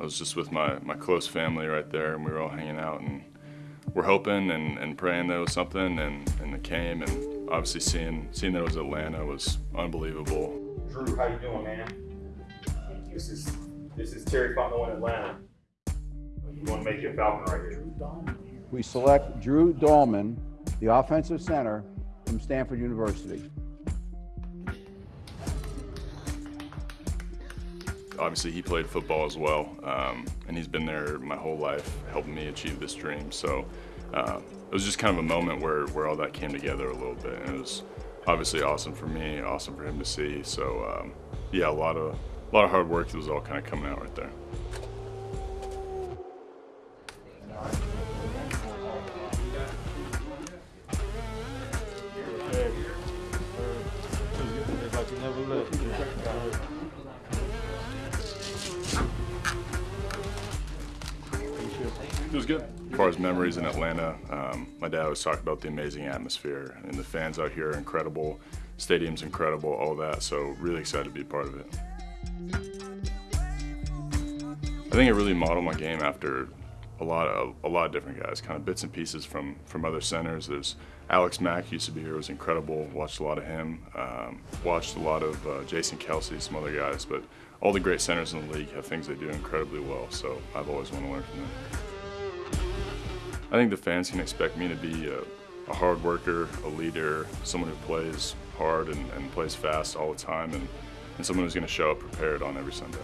I was just with my, my close family right there, and we were all hanging out, and we're hoping and, and praying there was something, and, and it came, and obviously seeing seeing that it was Atlanta was unbelievable. Drew, how you doing, man? This is this is Terry Fontenot in Atlanta. You want to make you a Falcon right here. We select Drew Dalman, the offensive center from Stanford University. Obviously, he played football as well, um, and he's been there my whole life, helping me achieve this dream. So uh, it was just kind of a moment where, where all that came together a little bit, and it was obviously awesome for me, awesome for him to see. So um, yeah, a lot of a lot of hard work It was all kind of coming out right there. It was good. As far as memories in Atlanta, um, my dad always talked about the amazing atmosphere and the fans out here are incredible, stadium's incredible, all that. So really excited to be a part of it. I think it really modeled my game after a lot of a lot of different guys, kind of bits and pieces from from other centers. There's Alex Mack used to be here, was incredible. Watched a lot of him. Um, watched a lot of uh, Jason Kelce, some other guys, but all the great centers in the league have things they do incredibly well. So I've always wanted to learn from them. I think the fans can expect me to be a, a hard worker, a leader, someone who plays hard and, and plays fast all the time, and, and someone who's going to show up prepared on every Sunday.